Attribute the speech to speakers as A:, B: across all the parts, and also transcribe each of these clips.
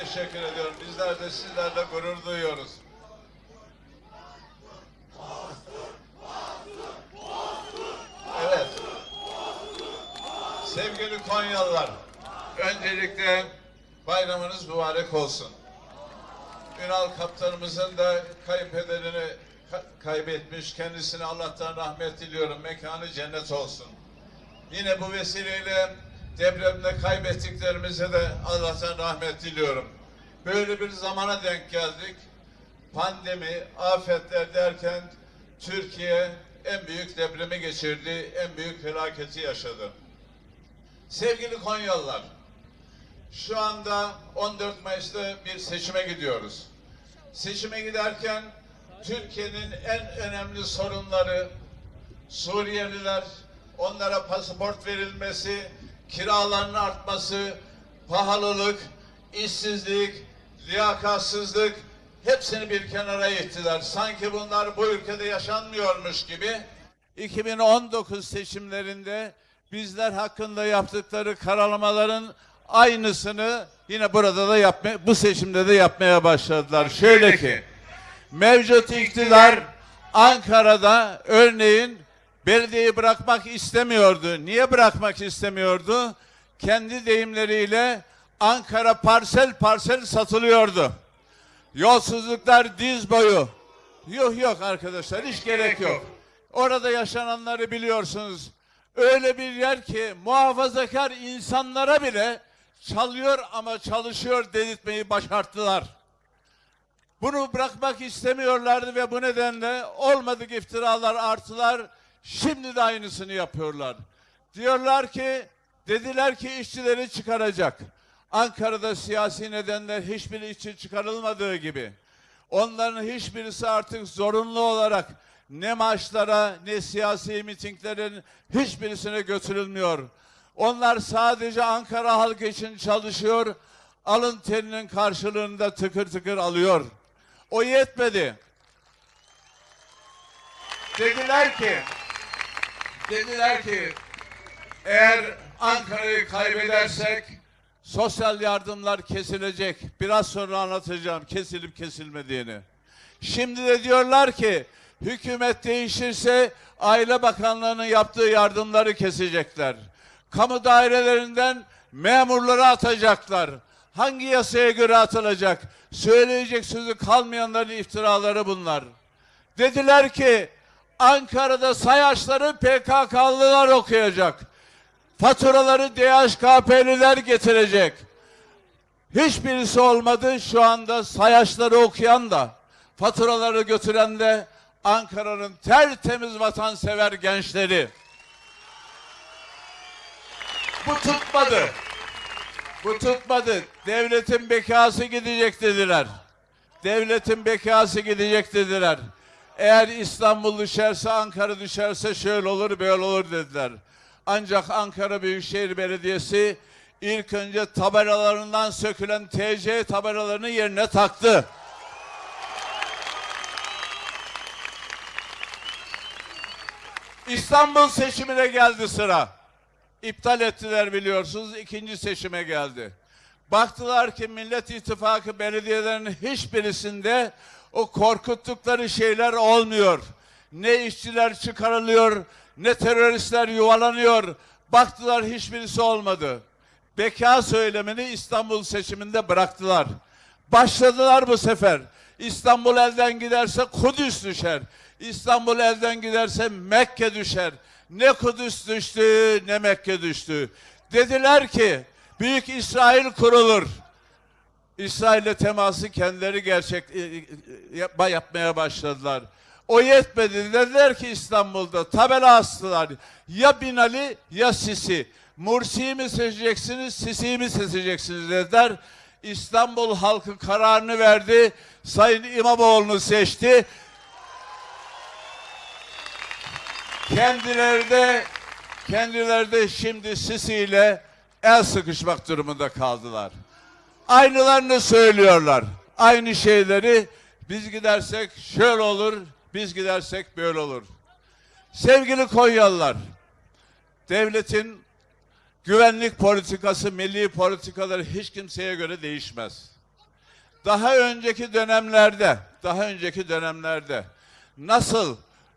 A: teşekkür ediyorum. Bizler de sizlerle gurur duyuyoruz. Evet. Sevgili Konyalılar, öncelikle bayramınız mübarek olsun. Ünal kaptanımızın da kayınpederini ka- kaybetmiş. Kendisine Allah'tan rahmet diliyorum. Mekanı cennet olsun. Yine bu vesileyle depremde kaybettiklerimize de Allah'tan rahmet diliyorum. Böyle bir zamana denk geldik. Pandemi, afetler derken Türkiye en büyük depremi geçirdi, en büyük felaketi yaşadı. Sevgili Konyalılar, şu anda 14 Mayıs'ta bir seçime gidiyoruz. Seçime giderken Türkiye'nin en önemli sorunları Suriyeliler, onlara pasaport verilmesi, kiraların artması, pahalılık, işsizlik, liyakatsızlık hepsini bir kenara ittiler. Sanki bunlar bu ülkede yaşanmıyormuş gibi. 2019 seçimlerinde bizler hakkında yaptıkları karalamaların aynısını yine burada da yapma, bu seçimde de yapmaya başladılar. Şöyle ki mevcut iktidar Ankara'da örneğin belediyeyi bırakmak istemiyordu. Niye bırakmak istemiyordu? Kendi deyimleriyle Ankara parsel parsel satılıyordu. Yolsuzluklar diz boyu. Yok yok arkadaşlar hiç gerek yok. Orada yaşananları biliyorsunuz. Öyle bir yer ki muhafazakar insanlara bile çalıyor ama çalışıyor dedirtmeyi başarttılar. Bunu bırakmak istemiyorlardı ve bu nedenle olmadık iftiralar artılar. Şimdi de aynısını yapıyorlar. Diyorlar ki, dediler ki işçileri çıkaracak. Ankara'da siyasi nedenler hiçbir işçi çıkarılmadığı gibi. Onların hiçbirisi artık zorunlu olarak ne maçlara ne siyasi mitinglerin hiçbirisine götürülmüyor. Onlar sadece Ankara halkı için çalışıyor, alın terinin karşılığında tıkır tıkır alıyor. O yetmedi. Dediler ki, dediler ki eğer Ankara'yı kaybedersek sosyal yardımlar kesilecek. Biraz sonra anlatacağım kesilip kesilmediğini. Şimdi de diyorlar ki hükümet değişirse Aile Bakanlığı'nın yaptığı yardımları kesecekler. Kamu dairelerinden memurları atacaklar. Hangi yasaya göre atılacak? Söyleyecek sözü kalmayanların iftiraları bunlar. Dediler ki Ankara'da sayaçları PKK'lılar okuyacak. Faturaları DHKP'liler getirecek. Hiçbirisi olmadı. Şu anda sayaçları okuyan da, faturaları götüren de Ankara'nın tertemiz vatansever gençleri. Bu tutmadı. Bu tutmadı. Devletin bekası gidecek dediler. Devletin bekası gidecek dediler. Eğer İstanbul düşerse, Ankara düşerse şöyle olur, böyle olur dediler. Ancak Ankara Büyükşehir Belediyesi ilk önce tabelalarından sökülen TC tabelalarını yerine taktı. İstanbul seçimine geldi sıra. İptal ettiler biliyorsunuz. ikinci seçime geldi. Baktılar ki Millet İttifakı belediyelerinin hiçbirisinde o korkuttukları şeyler olmuyor. Ne işçiler çıkarılıyor, ne teröristler yuvalanıyor. Baktılar hiçbirisi olmadı. Beka söylemini İstanbul seçiminde bıraktılar. Başladılar bu sefer. İstanbul elden giderse Kudüs düşer. İstanbul elden giderse Mekke düşer. Ne Kudüs düştü ne Mekke düştü. Dediler ki Büyük İsrail kurulur. İsrail'le teması kendileri gerçek e, e, yapma, yapmaya başladılar. O yetmedi. Dediler ki İstanbul'da tabela astılar. Ya Binali ya Sisi. Mursi'yi mi seçeceksiniz, Sisi'yi mi seçeceksiniz dediler. İstanbul halkı kararını verdi. Sayın İmamoğlu'nu seçti. Kendileri de kendileri de şimdi Sisi ile el sıkışmak durumunda kaldılar. Aynılarını söylüyorlar. Aynı şeyleri biz gidersek şöyle olur, biz gidersek böyle olur. Sevgili Konyalılar, devletin güvenlik politikası, milli politikaları hiç kimseye göre değişmez. daha önceki dönemlerde, daha önceki dönemlerde nasıl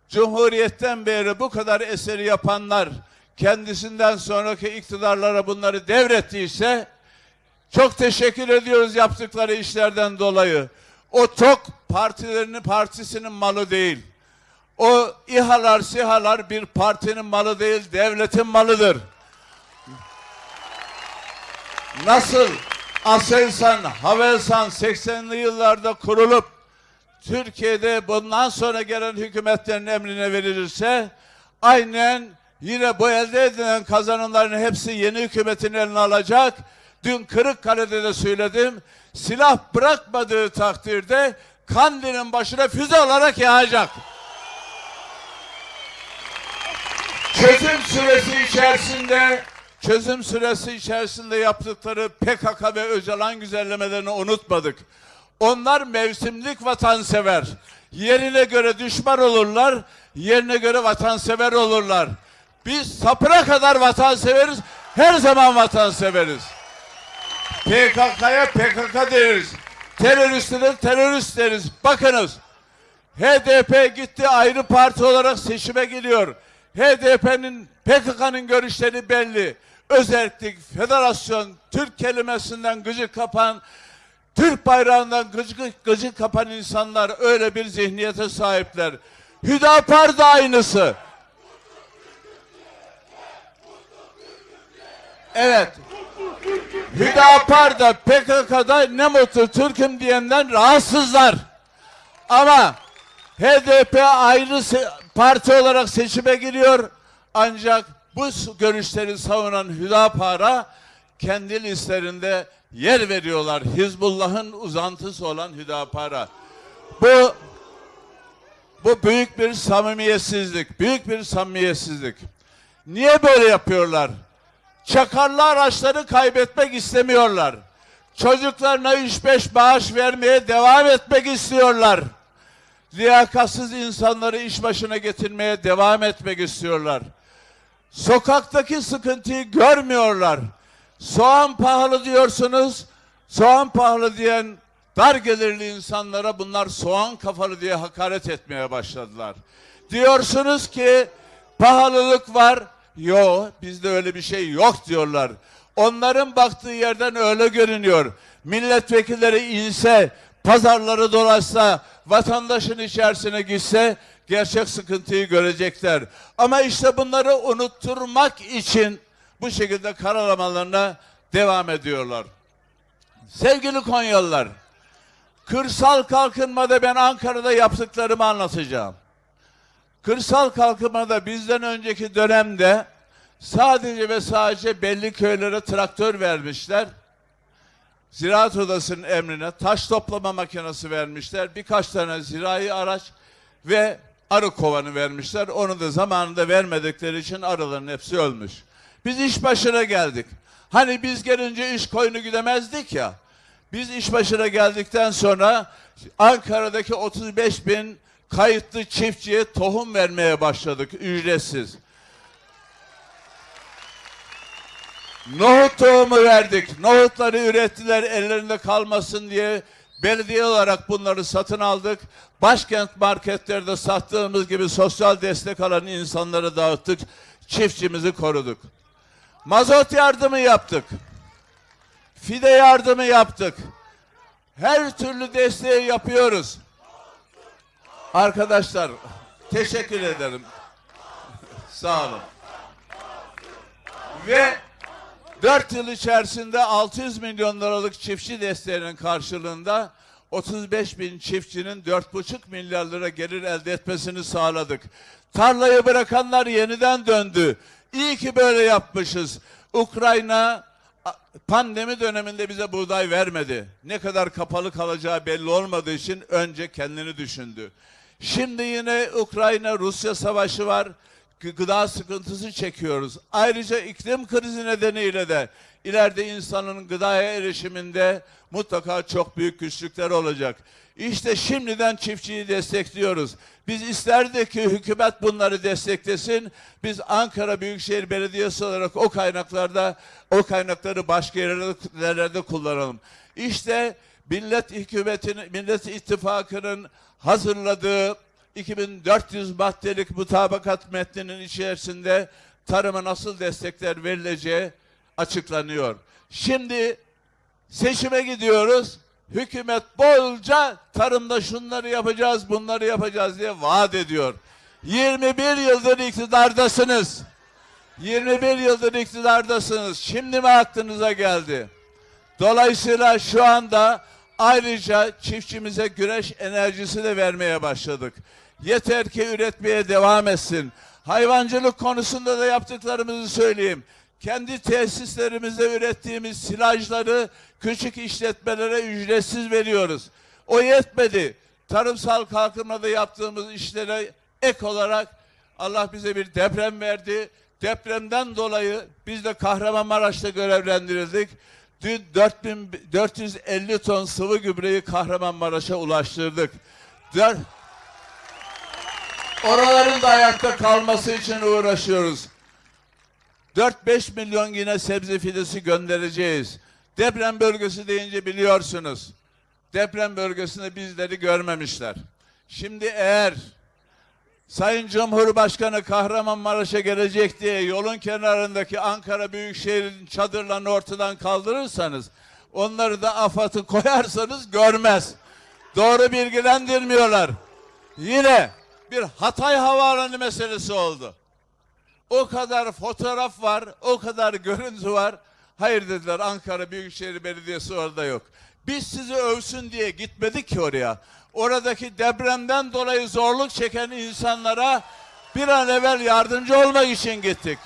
A: Cumhuriyetten beri bu kadar eseri yapanlar kendisinden sonraki iktidarlara bunları devrettiyse çok teşekkür ediyoruz yaptıkları işlerden dolayı. O tok partilerinin partisinin malı değil. O İHA'lar, SİHA'lar bir partinin malı değil, devletin malıdır. Nasıl Aselsan, Havelsan 80'li yıllarda kurulup Türkiye'de bundan sonra gelen hükümetlerin emrine verilirse aynen yine bu elde edilen kazanımların hepsi yeni hükümetin eline alacak. Dün Kırıkkale'de de söyledim. Silah bırakmadığı takdirde Kandil'in başına füze olarak yağacak. Çözüm süresi içerisinde çözüm süresi içerisinde yaptıkları PKK ve Öcalan güzellemelerini unutmadık. Onlar mevsimlik vatansever. Yerine göre düşman olurlar, yerine göre vatansever olurlar. Biz sapına kadar vatanseveriz, her zaman vatanseveriz. PKK'ya PKK deriz. Teröriste de terörist deriz. Bakınız. HDP gitti ayrı parti olarak seçime giriyor. HDP'nin PKK'nın görüşleri belli. Özellik, federasyon, Türk kelimesinden gıcık kapan, Türk bayrağından gıcık, gıcık kapan insanlar öyle bir zihniyete sahipler. Hüdapar da aynısı. Evet. Hüdapar da PKK'da ne mutlu Türk'üm diyenden rahatsızlar. Ama HDP ayrı parti olarak seçime giriyor. Ancak bu görüşleri savunan Hüdapar'a kendi listelerinde yer veriyorlar. Hizbullah'ın uzantısı olan Hüdapar'a. Bu bu büyük bir samimiyetsizlik, büyük bir samimiyetsizlik. Niye böyle yapıyorlar? Çakarlı araçları kaybetmek istemiyorlar. Çocuklarına 3-5 bağış vermeye devam etmek istiyorlar. Liyakatsız insanları iş başına getirmeye devam etmek istiyorlar. Sokaktaki sıkıntıyı görmüyorlar. Soğan pahalı diyorsunuz. Soğan pahalı diyen dar gelirli insanlara bunlar soğan kafalı diye hakaret etmeye başladılar. Diyorsunuz ki pahalılık var. Yo bizde öyle bir şey yok diyorlar. Onların baktığı yerden öyle görünüyor. Milletvekilleri inse, pazarları dolaşsa, vatandaşın içerisine gitse gerçek sıkıntıyı görecekler. Ama işte bunları unutturmak için bu şekilde karalamalarına devam ediyorlar. Sevgili Konyalılar, kırsal kalkınmada ben Ankara'da yaptıklarımı anlatacağım. Kırsal kalkınmada bizden önceki dönemde sadece ve sadece belli köylere traktör vermişler. Ziraat Odası'nın emrine taş toplama makinesi vermişler. Birkaç tane zirai araç ve arı kovanı vermişler. Onu da zamanında vermedikleri için arıların hepsi ölmüş. Biz iş başına geldik. Hani biz gelince iş koyunu gidemezdik ya. Biz iş başına geldikten sonra Ankara'daki 35 bin kayıtlı çiftçiye tohum vermeye başladık ücretsiz. Nohut tohumu verdik. Nohutları ürettiler ellerinde kalmasın diye belediye olarak bunları satın aldık. Başkent marketlerde sattığımız gibi sosyal destek alan insanlara dağıttık. Çiftçimizi koruduk. Mazot yardımı yaptık. Fide yardımı yaptık. Her türlü desteği yapıyoruz. Arkadaşlar teşekkür ederim. Sağ olun. Ve 4 yıl içerisinde 600 milyon liralık çiftçi desteğinin karşılığında 35 bin çiftçinin 4,5 milyar lira gelir elde etmesini sağladık. Tarlayı bırakanlar yeniden döndü. İyi ki böyle yapmışız. Ukrayna pandemi döneminde bize buğday vermedi. Ne kadar kapalı kalacağı belli olmadığı için önce kendini düşündü. Şimdi yine Ukrayna-Rusya savaşı var. Gı- Gıda sıkıntısı çekiyoruz. Ayrıca iklim krizi nedeniyle de ileride insanın gıdaya erişiminde mutlaka çok büyük güçlükler olacak. İşte şimdiden çiftçiyi destekliyoruz. Biz isterdik ki hükümet bunları desteklesin. Biz Ankara Büyükşehir Belediyesi olarak o kaynaklarda o kaynakları başka yerlerde, kullanalım. İşte Millet hükümetinin, Millet İttifakı'nın hazırladığı 2400 maddelik mutabakat metninin içerisinde tarıma nasıl destekler verileceği açıklanıyor. Şimdi seçime gidiyoruz. Hükümet bolca tarımda şunları yapacağız, bunları yapacağız diye vaat ediyor. 21 yıldır iktidardasınız. 21 yıldır iktidardasınız. Şimdi mi aklınıza geldi? Dolayısıyla şu anda ayrıca çiftçimize güneş enerjisi de vermeye başladık. Yeter ki üretmeye devam etsin. Hayvancılık konusunda da yaptıklarımızı söyleyeyim. Kendi tesislerimizde ürettiğimiz silajları küçük işletmelere ücretsiz veriyoruz. O yetmedi. Tarımsal kalkınmada yaptığımız işlere ek olarak Allah bize bir deprem verdi. Depremden dolayı biz de Kahramanmaraş'ta görevlendirildik. Dün 4450 ton sıvı gübreyi Kahramanmaraş'a ulaştırdık. Dör- Oraların da ayakta kalması için uğraşıyoruz. 4-5 milyon yine sebze fidesi göndereceğiz. Deprem bölgesi deyince biliyorsunuz. Deprem bölgesinde bizleri görmemişler. Şimdi eğer Sayın Cumhurbaşkanı Kahramanmaraş'a gelecek diye yolun kenarındaki Ankara Büyükşehir'in çadırlarını ortadan kaldırırsanız, onları da AFAD'ı koyarsanız görmez. Doğru bilgilendirmiyorlar. Yine bir Hatay Havaalanı meselesi oldu. O kadar fotoğraf var, o kadar görüntü var. Hayır dediler Ankara Büyükşehir Belediyesi orada yok. Biz sizi övsün diye gitmedik ki oraya. Oradaki depremden dolayı zorluk çeken insanlara bir an evvel yardımcı olmak için gittik.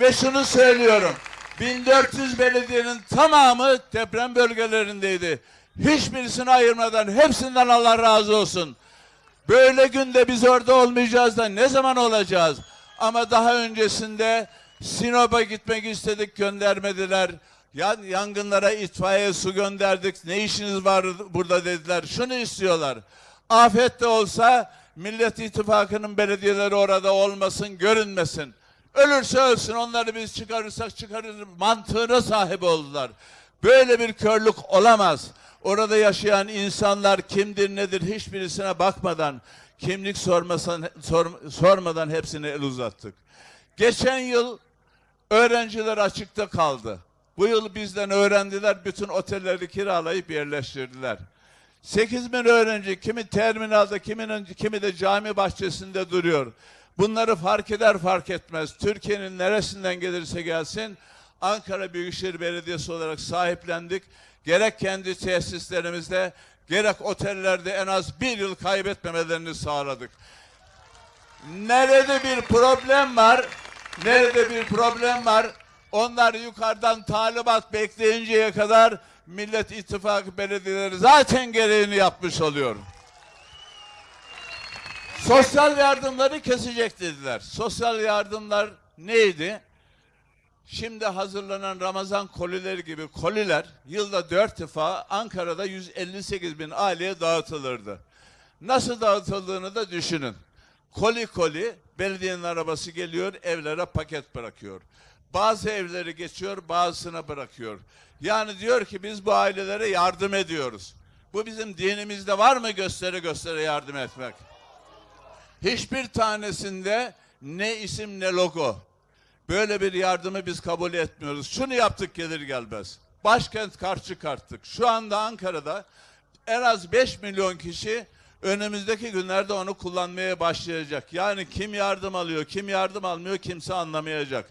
A: Ve şunu söylüyorum. 1400 belediyenin tamamı deprem bölgelerindeydi. Hiçbirisini ayırmadan hepsinden Allah razı olsun. Böyle günde biz orada olmayacağız da ne zaman olacağız? Ama daha öncesinde Sinop'a gitmek istedik göndermediler. Yan, yangınlara itfaiye su gönderdik. Ne işiniz var burada dediler. Şunu istiyorlar. Afet de olsa Millet İttifakı'nın belediyeleri orada olmasın, görünmesin. Ölürse ölsün onları biz çıkarırsak çıkarırız mantığına sahip oldular. Böyle bir körlük olamaz. Orada yaşayan insanlar kimdir nedir hiçbirisine bakmadan kimlik sormasan, sor- sormadan hepsine el uzattık. Geçen yıl öğrenciler açıkta kaldı. Bu yıl bizden öğrendiler bütün otelleri kiralayıp yerleştirdiler. 8 bin öğrenci kimi terminalde kiminin, kimi de cami bahçesinde duruyor. Bunları fark eder fark etmez. Türkiye'nin neresinden gelirse gelsin Ankara Büyükşehir Belediyesi olarak sahiplendik. Gerek kendi tesislerimizde gerek otellerde en az bir yıl kaybetmemelerini sağladık. Nerede bir problem var, nerede bir problem var, onlar yukarıdan talimat bekleyinceye kadar Millet İttifakı belediyeleri zaten gereğini yapmış oluyor. Sosyal yardımları kesecek dediler. Sosyal yardımlar neydi? Şimdi hazırlanan Ramazan kolileri gibi koliler yılda dört defa Ankara'da 158 bin aileye dağıtılırdı. Nasıl dağıtıldığını da düşünün. Koli koli belediyenin arabası geliyor evlere paket bırakıyor. Bazı evleri geçiyor bazısına bırakıyor. Yani diyor ki biz bu ailelere yardım ediyoruz. Bu bizim dinimizde var mı göstere göstere yardım etmek? Hiçbir tanesinde ne isim ne logo. Böyle bir yardımı biz kabul etmiyoruz. Şunu yaptık gelir gelmez. Başkent kart çıkarttık. Şu anda Ankara'da en az 5 milyon kişi önümüzdeki günlerde onu kullanmaya başlayacak. Yani kim yardım alıyor, kim yardım almıyor kimse anlamayacak.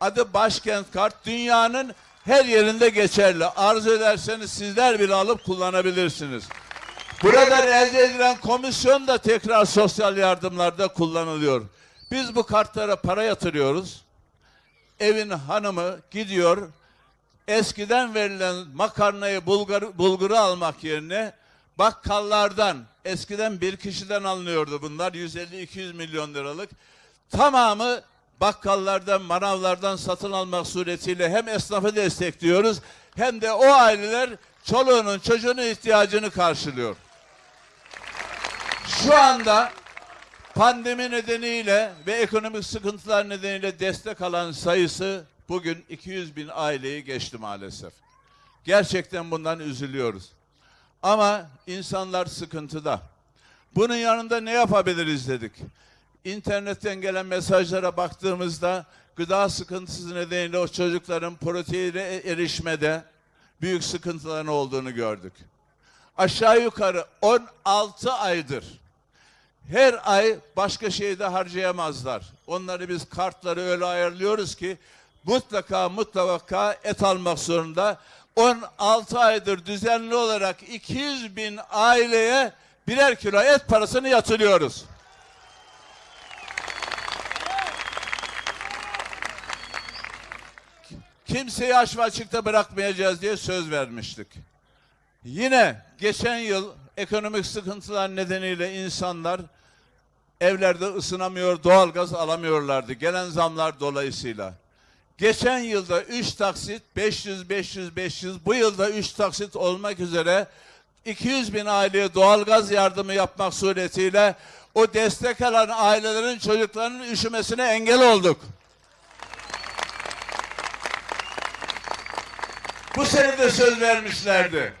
A: Adı Başkent Kart dünyanın her yerinde geçerli. Arzu ederseniz sizler bile alıp kullanabilirsiniz. Buradan elde edilen komisyon da tekrar sosyal yardımlarda kullanılıyor. Biz bu kartlara para yatırıyoruz. Evin hanımı gidiyor. Eskiden verilen makarnayı bulgur, bulguru almak yerine bakkallardan eskiden bir kişiden alınıyordu bunlar 150-200 milyon liralık. Tamamı bakkallardan, manavlardan satın almak suretiyle hem esnafı destekliyoruz hem de o aileler çoluğunun çocuğunun ihtiyacını karşılıyor. Şu anda pandemi nedeniyle ve ekonomik sıkıntılar nedeniyle destek alan sayısı bugün 200 bin aileyi geçti maalesef. Gerçekten bundan üzülüyoruz. Ama insanlar sıkıntıda. Bunun yanında ne yapabiliriz dedik. İnternetten gelen mesajlara baktığımızda gıda sıkıntısı nedeniyle o çocukların proteine erişmede büyük sıkıntıların olduğunu gördük. Aşağı yukarı 16 aydır her ay başka şeyde harcayamazlar. Onları biz kartları öyle ayarlıyoruz ki mutlaka mutlaka et almak zorunda. 16 aydır düzenli olarak 200 bin aileye birer kilo et parasını yatırıyoruz. Kimseyi aç ve açıkta bırakmayacağız diye söz vermiştik. Yine geçen yıl ekonomik sıkıntılar nedeniyle insanlar evlerde ısınamıyor, doğalgaz alamıyorlardı. Gelen zamlar dolayısıyla. Geçen yılda 3 taksit 500 500 500 bu yılda 3 taksit olmak üzere 200 bin aileye doğalgaz yardımı yapmak suretiyle o destek alan ailelerin çocuklarının üşümesine engel olduk. Bu sene de söz vermişlerdi.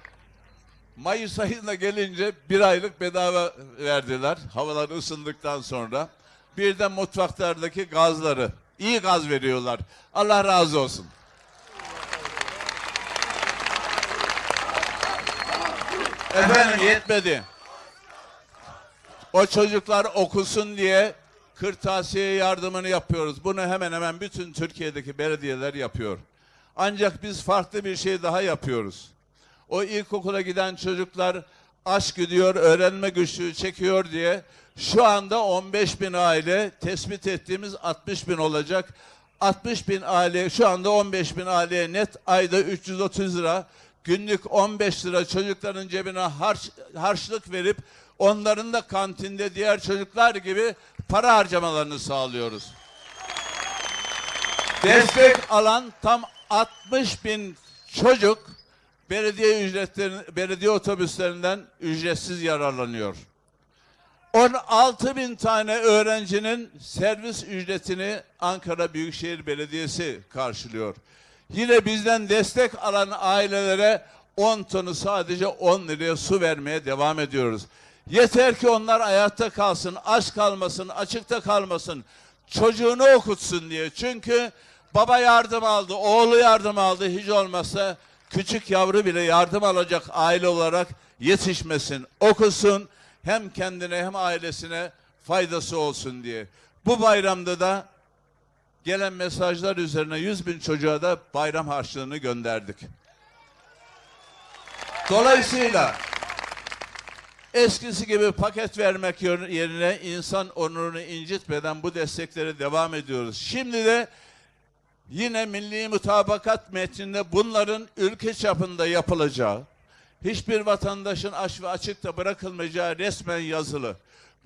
A: Mayıs ayında gelince bir aylık bedava verdiler. Havalar ısındıktan sonra. Bir de mutfaklardaki gazları. iyi gaz veriyorlar. Allah razı olsun. Efendim yetmedi. O çocuklar okusun diye kırtasiye yardımını yapıyoruz. Bunu hemen hemen bütün Türkiye'deki belediyeler yapıyor. Ancak biz farklı bir şey daha yapıyoruz. O ilkokula giden çocuklar aç gidiyor, öğrenme güçlüğü çekiyor diye şu anda 15 bin aile tespit ettiğimiz 60 bin olacak. 60 bin aile şu anda 15 bin aileye net ayda 330 lira günlük 15 lira çocukların cebine harç, harçlık verip onların da kantinde diğer çocuklar gibi para harcamalarını sağlıyoruz. Destek alan tam 60 bin çocuk belediye ücretlerin, belediye otobüslerinden ücretsiz yararlanıyor. 16 bin tane öğrencinin servis ücretini Ankara Büyükşehir Belediyesi karşılıyor. Yine bizden destek alan ailelere 10 tonu sadece 10 liraya su vermeye devam ediyoruz. Yeter ki onlar hayatta kalsın, aç kalmasın, açıkta kalmasın, çocuğunu okutsun diye. Çünkü baba yardım aldı, oğlu yardım aldı, hiç olmazsa küçük yavru bile yardım alacak aile olarak yetişmesin, okusun, hem kendine hem ailesine faydası olsun diye. Bu bayramda da gelen mesajlar üzerine 100 bin çocuğa da bayram harçlığını gönderdik. Dolayısıyla eskisi gibi paket vermek yerine insan onurunu incitmeden bu destekleri devam ediyoruz. Şimdi de yine milli mutabakat metninde bunların ülke çapında yapılacağı, hiçbir vatandaşın aç ve açıkta bırakılmayacağı resmen yazılı.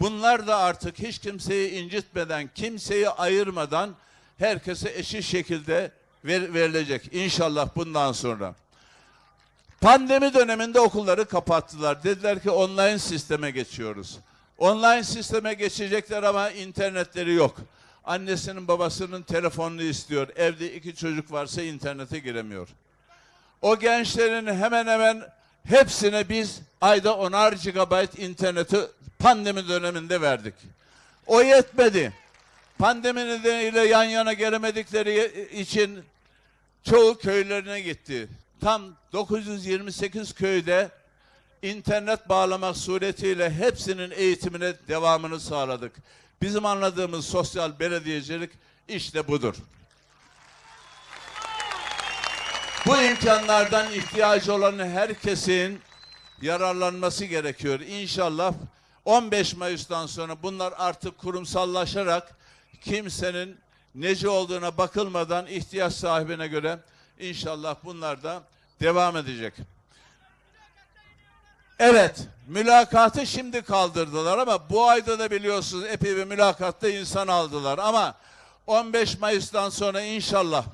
A: Bunlar da artık hiç kimseyi incitmeden, kimseyi ayırmadan herkese eşit şekilde ver, verilecek. İnşallah bundan sonra. Pandemi döneminde okulları kapattılar. Dediler ki online sisteme geçiyoruz. Online sisteme geçecekler ama internetleri yok. Annesinin babasının telefonunu istiyor. Evde iki çocuk varsa internete giremiyor. O gençlerin hemen hemen hepsine biz ayda onar gigabayt interneti pandemi döneminde verdik. O yetmedi. Pandemi nedeniyle yan yana gelemedikleri için çoğu köylerine gitti. Tam 928 köyde internet bağlamak suretiyle hepsinin eğitimine devamını sağladık. Bizim anladığımız sosyal belediyecilik işte budur. Bu imkanlardan ihtiyacı olan herkesin yararlanması gerekiyor. İnşallah 15 Mayıs'tan sonra bunlar artık kurumsallaşarak kimsenin neci olduğuna bakılmadan ihtiyaç sahibine göre inşallah bunlar da devam edecek. Evet, mülakatı şimdi kaldırdılar ama bu ayda da biliyorsunuz epey bir mülakatta insan aldılar ama 15 Mayıs'tan sonra inşallah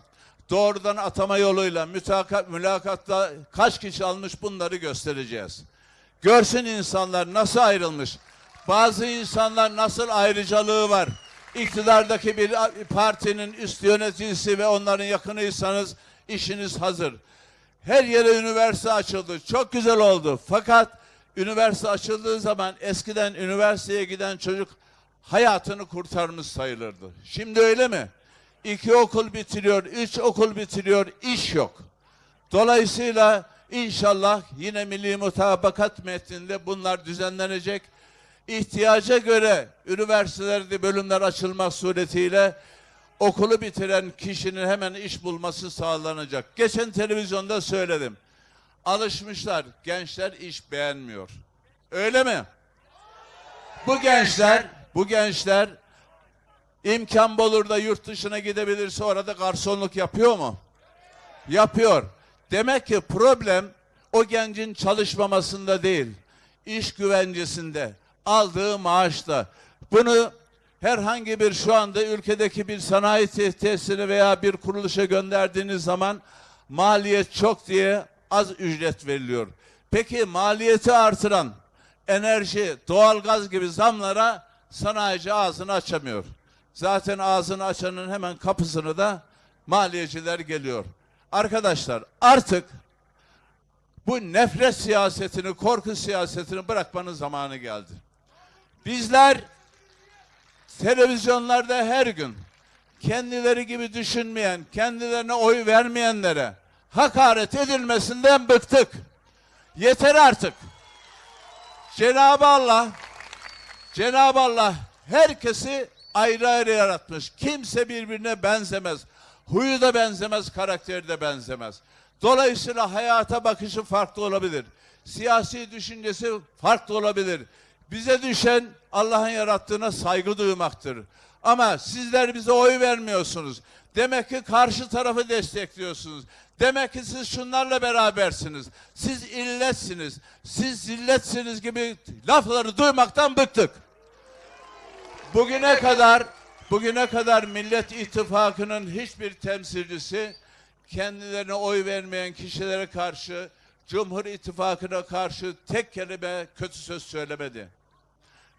A: doğrudan atama yoluyla mütakat, mülakatta kaç kişi almış bunları göstereceğiz. Görsün insanlar nasıl ayrılmış. Bazı insanlar nasıl ayrıcalığı var. İktidardaki bir partinin üst yöneticisi ve onların yakınıysanız işiniz hazır. Her yere üniversite açıldı. Çok güzel oldu. Fakat üniversite açıldığı zaman eskiden üniversiteye giden çocuk hayatını kurtarmış sayılırdı. Şimdi öyle mi? İki okul bitiriyor, üç okul bitiriyor, iş yok. Dolayısıyla inşallah yine Milli Mutabakat metninde bunlar düzenlenecek. İhtiyaca göre üniversitelerde bölümler açılmak suretiyle okulu bitiren kişinin hemen iş bulması sağlanacak. Geçen televizyonda söyledim. Alışmışlar, gençler iş beğenmiyor. Öyle mi? Bu gençler, bu gençler imkan bulur da yurt dışına gidebilirse orada garsonluk yapıyor mu? Yapıyor. Demek ki problem o gencin çalışmamasında değil, iş güvencesinde, aldığı maaşta. Bunu herhangi bir şu anda ülkedeki bir sanayi tesisine veya bir kuruluşa gönderdiğiniz zaman maliyet çok diye az ücret veriliyor. Peki maliyeti artıran enerji, doğalgaz gibi zamlara sanayici ağzını açamıyor. Zaten ağzını açanın hemen kapısını da maliyeciler geliyor. Arkadaşlar artık bu nefret siyasetini, korku siyasetini bırakmanın zamanı geldi. Bizler televizyonlarda her gün kendileri gibi düşünmeyen, kendilerine oy vermeyenlere hakaret edilmesinden bıktık. Yeter artık. Cenab-ı Allah Cenab-ı Allah herkesi ayrı ayrı yaratmış. Kimse birbirine benzemez. Huyu da benzemez, karakteri de benzemez. Dolayısıyla hayata bakışı farklı olabilir. Siyasi düşüncesi farklı olabilir. Bize düşen Allah'ın yarattığına saygı duymaktır. Ama sizler bize oy vermiyorsunuz. Demek ki karşı tarafı destekliyorsunuz. Demek ki siz şunlarla berabersiniz. Siz illetsiniz. Siz zilletsiniz gibi lafları duymaktan bıktık. Bugüne kadar bugüne kadar Millet İttifakı'nın hiçbir temsilcisi kendilerine oy vermeyen kişilere karşı Cumhur İttifakı'na karşı tek kelime kötü söz söylemedi.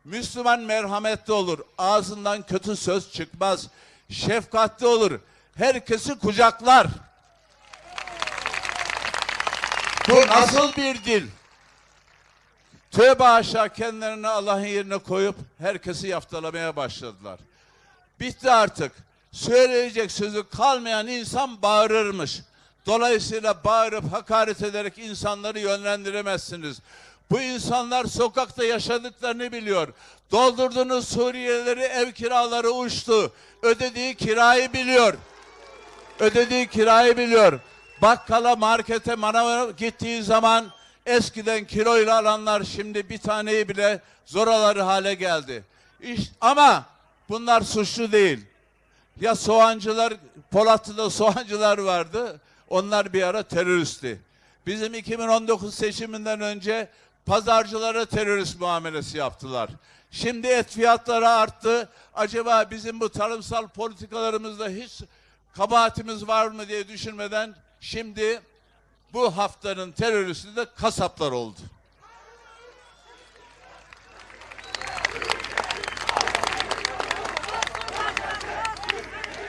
A: Müslüman merhametli olur. Ağzından kötü söz çıkmaz. Şefkatli olur. Herkesi kucaklar. Bu nasıl bir dil? Tövbe aşağı kendilerini Allah'ın yerine koyup herkesi yaftalamaya başladılar. Bitti artık. Söyleyecek sözü kalmayan insan bağırırmış. Dolayısıyla bağırıp hakaret ederek insanları yönlendiremezsiniz. Bu insanlar sokakta yaşadıklarını biliyor. Doldurduğunuz Suriyelileri ev kiraları uçtu. Ödediği kirayı biliyor. Ödediği kirayı biliyor. Bakkala, markete, manava gittiği zaman eskiden kiloyla alanlar şimdi bir taneyi bile zor alır hale geldi. İş, ama bunlar suçlu değil. Ya soğancılar, Polatlı'da soğancılar vardı. Onlar bir ara teröristti. Bizim 2019 seçiminden önce pazarcılara terörist muamelesi yaptılar. Şimdi et fiyatları arttı. Acaba bizim bu tarımsal politikalarımızda hiç kabahatimiz var mı diye düşünmeden şimdi bu haftanın teröristi de kasaplar oldu.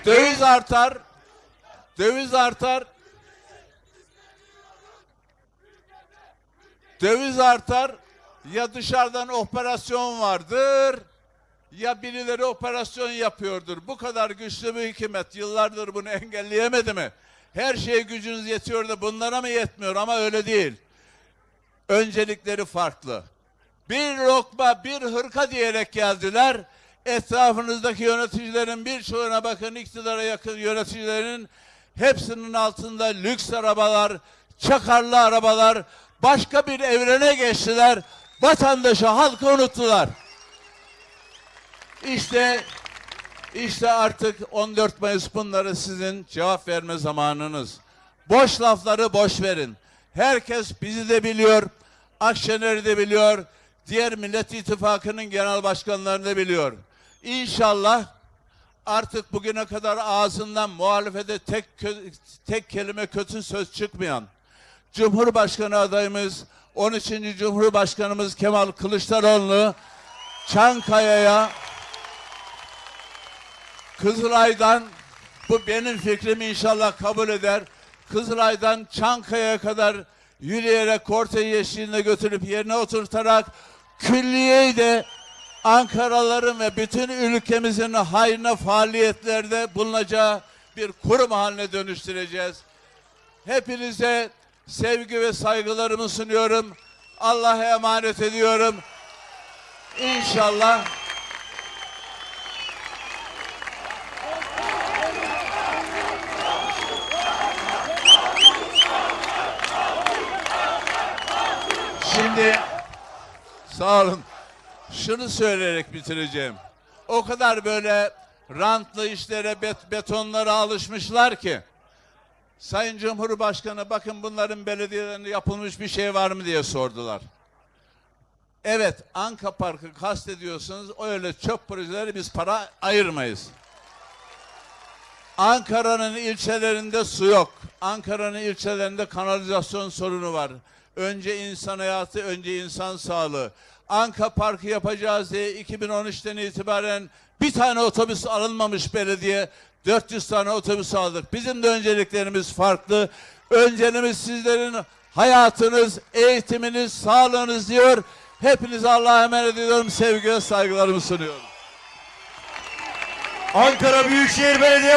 A: Döviz artar. Döviz artar. Döviz artar. Ya dışarıdan operasyon vardır ya birileri operasyon yapıyordur. Bu kadar güçlü bir hükümet yıllardır bunu engelleyemedi mi? Her şeye gücünüz yetiyor da bunlara mı yetmiyor ama öyle değil. Öncelikleri farklı. Bir lokma, bir hırka diyerek geldiler. Etrafınızdaki yöneticilerin birçoğuna bakın iktidara yakın yöneticilerin hepsinin altında lüks arabalar, çakarlı arabalar, başka bir evrene geçtiler. Vatandaşı, halkı unuttular. İşte işte artık 14 Mayıs bunları sizin cevap verme zamanınız. Boş lafları boş verin. Herkes bizi de biliyor, Akşener'i de biliyor, diğer Millet İttifakı'nın genel başkanlarını da biliyor. İnşallah artık bugüne kadar ağzından muhalefete tek tek kelime kötü söz çıkmayan Cumhurbaşkanı adayımız 13. Cumhurbaşkanımız Kemal Kılıçdaroğlu Çankaya'ya Kızılay'dan bu benim fikrimi inşallah kabul eder. Kızılay'dan Çankaya'ya kadar yürüyerek kortej eşliğinde götürüp yerine oturtarak külliyeyi de Ankaralıların ve bütün ülkemizin hayrına faaliyetlerde bulunacağı bir kurum haline dönüştüreceğiz. Hepinize sevgi ve saygılarımı sunuyorum. Allah'a emanet ediyorum. İnşallah
B: Şimdi
A: Sağ olun. Şunu söyleyerek bitireceğim. O kadar böyle rantlı işlere, bet- betonlara alışmışlar ki. Sayın Cumhurbaşkanı bakın bunların belediyelerinde yapılmış bir şey var mı diye sordular. Evet Anka Parkı kastediyorsunuz öyle çöp projeleri biz para ayırmayız. Ankara'nın ilçelerinde su yok. Ankara'nın ilçelerinde kanalizasyon sorunu var. Önce insan hayatı, önce insan sağlığı. Anka Parkı yapacağız diye 2013'ten itibaren bir tane otobüs alınmamış belediye. 400 tane otobüs aldık. Bizim de önceliklerimiz farklı. Önceliğimiz sizlerin hayatınız, eğitiminiz, sağlığınız diyor. Hepinize Allah'a emanet ediyorum. Sevgi ve saygılarımı sunuyorum.
B: Ankara Büyükşehir Belediye